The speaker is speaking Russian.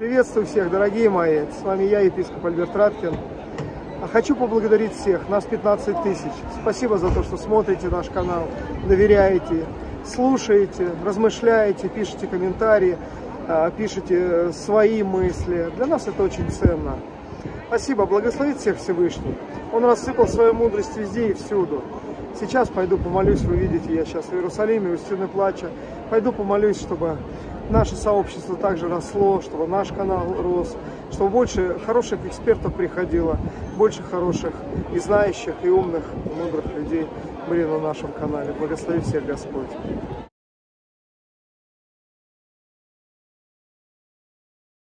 Приветствую всех, дорогие мои. С вами я, епископ Альберт Раткин. А Хочу поблагодарить всех, нас 15 тысяч. Спасибо за то, что смотрите наш канал, доверяете, слушаете, размышляете, пишите комментарии, а, пишите свои мысли. Для нас это очень ценно. Спасибо, благословит всех Всевышний. Он рассыпал свою мудрость везде и всюду. Сейчас пойду помолюсь, вы видите, я сейчас в Иерусалиме, у стены плача. Пойду помолюсь, чтобы наше сообщество также росло, чтобы наш канал рос, чтобы больше хороших экспертов приходило, больше хороших и знающих, и умных, и мудрых людей были на нашем канале. Благослови всех Господь.